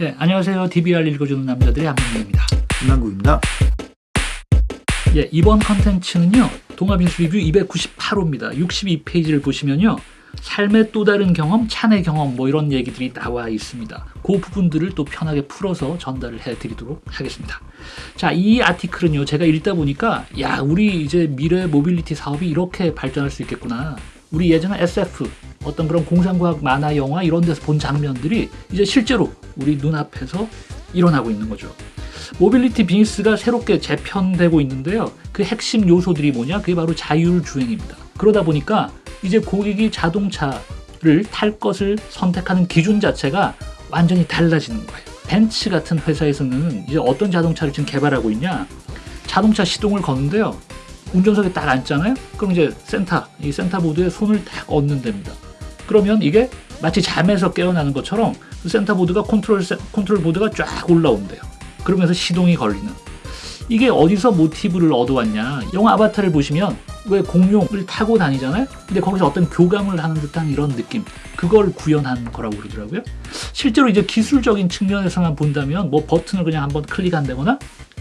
예, 안녕하세요. DBR 읽어주는 남자들의 한명입니다 김남국입니다. 예, 이번 컨텐츠는요. 동아빈수 리뷰 298호입니다. 62페이지를 보시면요. 삶의 또 다른 경험, 찬의 경험 뭐 이런 얘기들이 나와 있습니다. 그 부분들을 또 편하게 풀어서 전달을 해드리도록 하겠습니다. 자, 이 아티클은요. 제가 읽다 보니까 야, 우리 이제 미래 모빌리티 사업이 이렇게 발전할 수 있겠구나. 우리 예전에 SF 어떤 그런 공상과학 만화 영화 이런 데서 본 장면들이 이제 실제로 우리 눈앞에서 일어나고 있는 거죠. 모빌리티 비즈니스가 새롭게 재편되고 있는데요. 그 핵심 요소들이 뭐냐? 그게 바로 자율주행입니다. 그러다 보니까 이제 고객이 자동차를 탈 것을 선택하는 기준 자체가 완전히 달라지는 거예요. 벤츠 같은 회사에서는 이제 어떤 자동차를 지금 개발하고 있냐? 자동차 시동을 거는데요. 운전석에 딱 앉잖아요. 그럼 이제 센터, 이 센터 보드에 손을 딱 얹는답니다. 그러면 이게 마치 잠에서 깨어나는 것처럼 그 센터 보드가 컨트롤 컨트롤 보드가 쫙 올라온대요. 그러면서 시동이 걸리는. 이게 어디서 모티브를 얻어왔냐? 영화 아바타를 보시면 왜 공룡을 타고 다니잖아요? 근데 거기서 어떤 교감을 하는 듯한 이런 느낌. 그걸 구현한 거라고 그러더라고요. 실제로 이제 기술적인 측면에서만 본다면 뭐 버튼을 그냥 한번 클릭한다거나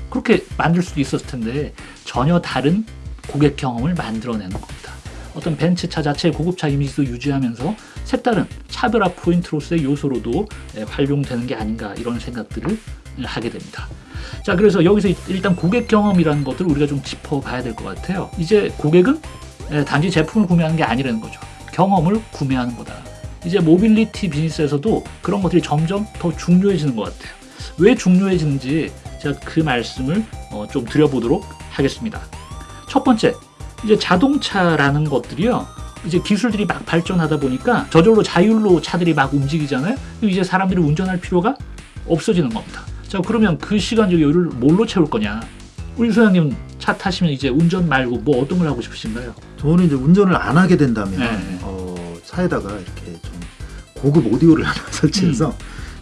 그렇게 만들 수도 있었을 텐데 전혀 다른 고객 경험을 만들어내는 겁니다. 어떤 벤츠차 자체의 고급차 이미지도 유지하면서 색다른 차별화 포인트로서의 요소로도 예, 활용되는 게 아닌가 이런 생각들을 하게 됩니다. 자 그래서 여기서 일단 고객 경험이라는 것들을 우리가 좀 짚어봐야 될 것 같아요. 이제 고객은 예, 단지 제품을 구매하는 게 아니라는 거죠. 경험을 구매하는 거다. 이제 모빌리티 비즈니스에서도 그런 것들이 점점 더 중요해지는 것 같아요. 왜 중요해지는지 제가 그 말씀을 어, 좀 드려보도록 하겠습니다. 첫 번째, 이제 자동차라는 것들이요. 이제 기술들이 막 발전하다 보니까 저절로 자율로 차들이 막 움직이잖아요. 이제 사람들이 운전할 필요가 없어지는 겁니다. 자 그러면 그 시간적 여유를 뭘로 채울 거냐? 우리 소장님 차 타시면 이제 운전 말고 뭐 어떤 걸 하고 싶으신가요? 저는 이제 운전을 안 하게 된다면 네. 어, 차에다가 이렇게 좀 고급 오디오를 하나 설치해서 음.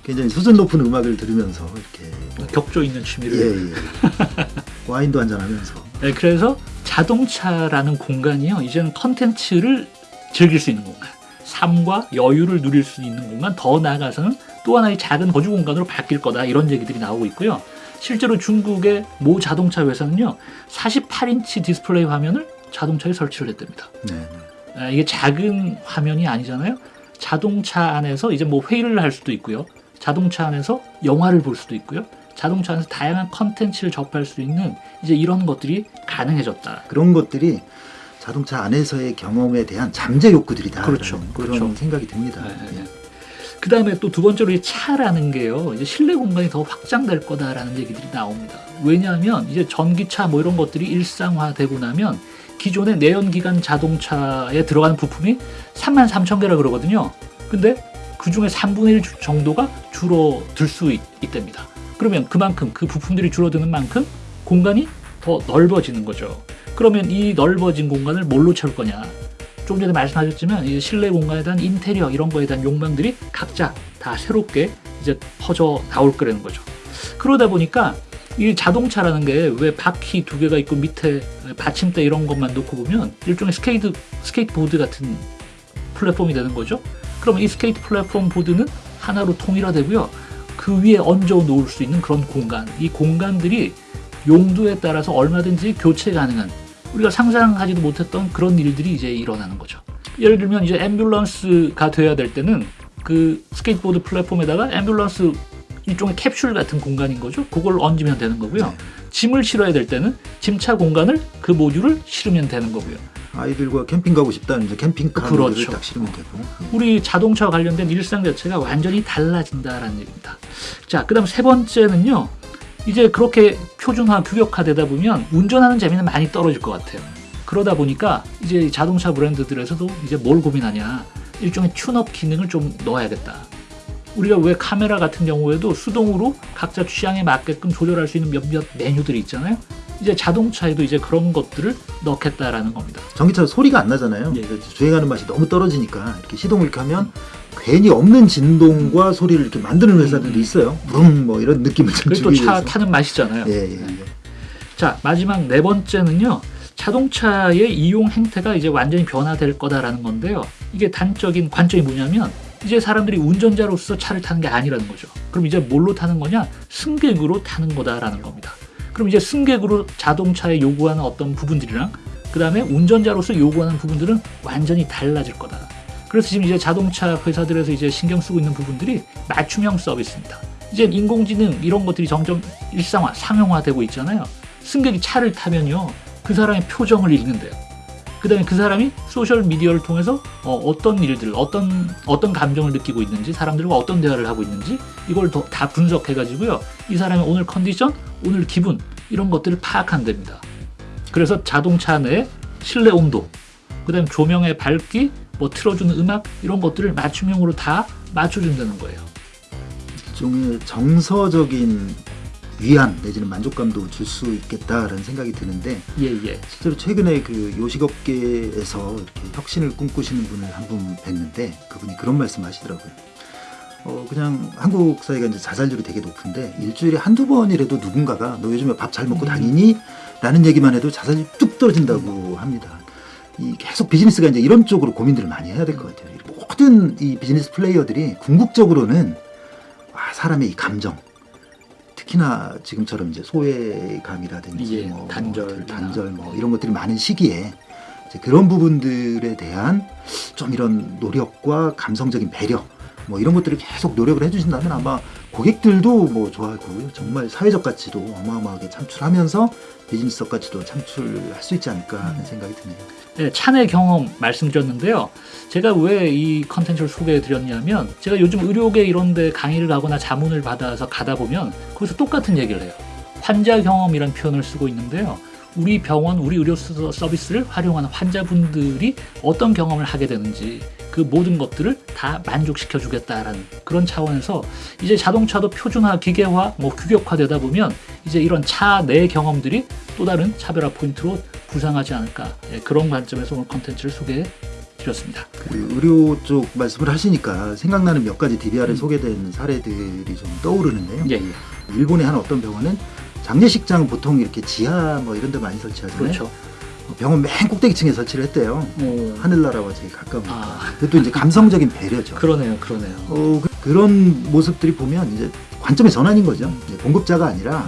굉장히 수준 높은 음악을 들으면서 이렇게 격조 있는 취미를 예, 예. 와인도 한잔 하면서 네, 그래서 자동차라는 공간이요. 이제는 컨텐츠를 즐길 수 있는 공간. 삶과 여유를 누릴 수 있는 공간. 더 나아가서는 또 하나의 작은 거주 공간으로 바뀔 거다. 이런 얘기들이 나오고 있고요. 실제로 중국의 모 자동차 회사는요. 48인치 디스플레이 화면을 자동차에 설치를 했답니다. 네. 아, 이게 작은 화면이 아니잖아요. 자동차 안에서 이제 뭐 회의를 할 수도 있고요. 자동차 안에서 영화를 볼 수도 있고요. 자동차 안에서 다양한 컨텐츠를 접할 수 있는 이제 이런 것들이 가능해졌다. 그런 것들이 자동차 안에서의 경험에 대한 잠재 욕구들이다. 그렇죠. 그런 그렇죠. 생각이 듭니다. 네, 네. 네. 그 다음에 또 두 번째로 이 차라는 게요. 이제 실내 공간이 더 확장될 거다라는 얘기들이 나옵니다. 왜냐하면 이제 전기차 뭐 이런 것들이 일상화되고 나면 기존의 내연기관 자동차에 들어가는 부품이 3만 3천 개라 그러거든요. 근데 그 중에 3분의 1 정도가 줄어들 수 있, 있답니다. 그러면 그만큼 그 부품들이 줄어드는 만큼 공간이 더 넓어지는 거죠. 그러면 이 넓어진 공간을 뭘로 채울 거냐? 좀 전에 말씀하셨지만 이 실내 공간에 대한 인테리어 이런 거에 대한 욕망들이 각자 다 새롭게 이제 퍼져 나올 거라는 거죠. 그러다 보니까 이 자동차라는 게 왜 바퀴 두 개가 있고 밑에 받침대 이런 것만 놓고 보면 일종의 스케이트 스케이트보드 같은 플랫폼이 되는 거죠. 그럼 이 스케이트 플랫폼 보드는 하나로 통일화되고요. 그 위에 얹어 놓을 수 있는 그런 공간. 이 공간들이 용도에 따라서 얼마든지 교체 가능한 우리가 상상하지도 못했던 그런 일들이 이제 일어나는 거죠. 예를 들면 이제 앰뷸런스가 돼야 될 때는 그 스케이트보드 플랫폼에다가 앰뷸런스 일종의 캡슐 같은 공간인 거죠. 그걸 얹으면 되는 거고요. 네. 짐을 실어야 될 때는 짐차 공간을 그 모듈을 실으면 되는 거고요 아이들과 캠핑 가고 싶다는 이제 캠핑카를 그렇죠. 딱 실으면 되고 우리 자동차와 관련된 일상 자체가 완전히 달라진다라는 얘기입니다. 자, 그 다음 세 번째는요. 이제 그렇게 표준화, 규격화되다 보면 운전하는 재미는 많이 떨어질 것 같아요. 그러다 보니까 이제 자동차 브랜드들에서도 이제 뭘 고민하냐. 일종의 튠업 기능을 좀 넣어야겠다. 우리가 왜 카메라 같은 경우에도 수동으로 각자 취향에 맞게끔 조절할 수 있는 몇몇 메뉴들이 있잖아요. 이제 자동차에도 이제 그런 것들을 넣겠다라는 겁니다. 전기차 소리가 안 나잖아요. 예. 주행하는 맛이 너무 떨어지니까 이렇게 시동을 켜면 괜히 없는 진동과 소리를 이렇게 만드는 회사들도 음. 있어요. 부rum 뭐 이런 느낌을 좀 주기 위해서. 또차 타는 맛이잖아요. 예, 예, 예. 자 마지막 네 번째는요. 자동차의 이용 행태가 이제 완전히 변화될 거다라는 건데요. 이게 단적인 관점이 뭐냐면 이제 사람들이 운전자로서 차를 타는 게 아니라는 거죠. 그럼 이제 뭘로 타는 거냐? 승객으로 타는 거다라는 겁니다. 그럼 이제 승객으로 자동차에 요구하는 어떤 부분들이랑 그 다음에 운전자로서 요구하는 부분들은 완전히 달라질 거다. 그래서 지금 이제 자동차 회사들에서 이제 신경 쓰고 있는 부분들이 맞춤형 서비스입니다. 이제 인공지능 이런 것들이 점점 일상화, 상용화되고 있잖아요. 승객이 차를 타면요, 그 사람의 표정을 읽는데요. 그 다음에 그 사람이 소셜 미디어를 통해서 어, 떤 일들, 어떤 어떤 감정을 느끼고 있는지, 사람들과 어떤 대화를 하고 있는지 이걸 더, 다 분석해가지고요, 이 사람의 오늘 컨디션, 오늘 기분 이런 것들을 파악한답니다. 그래서 자동차 내 실내 온도, 그 다음 조명의 밝기, 뭐 틀어주는 음악 이런 것들을 맞춤형으로 다 맞춰준다는 거예요. 일종의 정서적인 위안 내지는 만족감도 줄 수 있겠다라는 생각이 드는데 예 예. 실제로 최근에 그 요식업계에서 이렇게 혁신을 꿈꾸시는 분을 한 분 뵀는데 그분이 그런 말씀하시더라고요. 어 그냥 한국 사회가 이제 자살률이 되게 높은데 일주일에 한두 번이라도 누군가가 너 요즘에 밥 잘 먹고 음. 다니니? 라는 얘기만 해도 자살률이 뚝 떨어진다고 합니다. 이 계속 비즈니스가 이제 이런 쪽으로 고민들을 많이 해야 될 것 같아요. 모든 이 비즈니스 플레이어들이 궁극적으로는 아, 사람의 이 감정, 특히나 지금처럼 이제 소외감이라든지 예, 뭐 단절. 뭐 단절 뭐 이런 것들이 많은 시기에 그런 부분들에 대한 좀 이런 노력과 감성적인 배려 뭐 이런 것들을 계속 노력을 해주신다면 아마 고객들도 뭐 좋아하고 정말 사회적 가치도 어마어마하게 창출하면서 비즈니스적 가치도 창출할 수 있지 않을까 하는 생각이 드네요. 네, 차내 경험 말씀드렸는데요. 제가 왜 이 컨텐츠를 소개해 드렸냐면 제가 요즘 의료계 이런 데 강의를 가거나 자문을 받아서 가다 보면 거기서 똑같은 얘기를 해요. 환자 경험이라는 표현을 쓰고 있는데요. 우리 병원, 우리 의료 서- 서비스를 활용하는 환자분들이 어떤 경험을 하게 되는지 그 모든 것들을 다 만족시켜 주겠다라는 그런 차원에서 이제 자동차도 표준화, 기계화, 뭐 규격화되다 보면 이제 이런 차 내 경험들이 또 다른 차별화 포인트로 부상하지 않을까 예, 그런 관점에서 오늘 컨텐츠를 소개해 드렸습니다. 그 의료 쪽 말씀을 하시니까 생각나는 몇 가지 DBR에 음. 소개된 사례들이 좀 떠오르는데요. 예, 예. 일본의 한 어떤 병원은 장례식장 보통 이렇게 지하 뭐 이런 데 많이 설치하잖아요. 그렇죠. 병원 맨 꼭대기 층에 설치를 했대요. 오, 하늘나라와 제일 가까우니까. 아. 그것도 이제 감성적인 배려죠. 그러네요, 그러네요. 어, 그, 런 모습들이 보면 이제 관점의 전환인 거죠. 이제 공급자가 아니라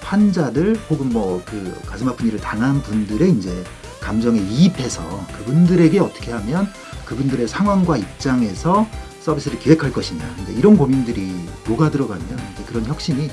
환자들 혹은 뭐 그 가슴 아픈 일을 당한 분들의 이제 감정에 이입해서 그분들에게 어떻게 하면 그분들의 상황과 입장에서 서비스를 기획할 것이냐 이런 고민들이 녹아 들어가면 그런 혁신이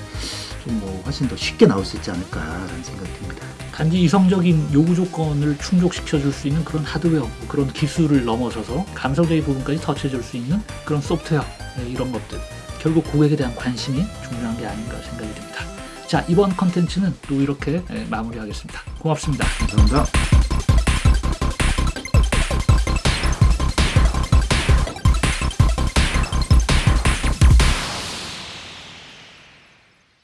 좀 뭐 훨씬 더 쉽게 나올 수 있지 않을까라는 생각이 듭니다. 단지 이성적인 요구 조건을 충족시켜 줄 수 있는 그런 하드웨어, 그런 기술을 넘어서서 감성적인 부분까지 터치해 줄 수 있는 그런 소프트웨어 예, 이런 것들 결국 고객에 대한 관심이 중요한 게 아닌가 생각이 듭니다. 자 이번 컨텐츠는 또 이렇게 예, 마무리하겠습니다. 고맙습니다. 감사합니다.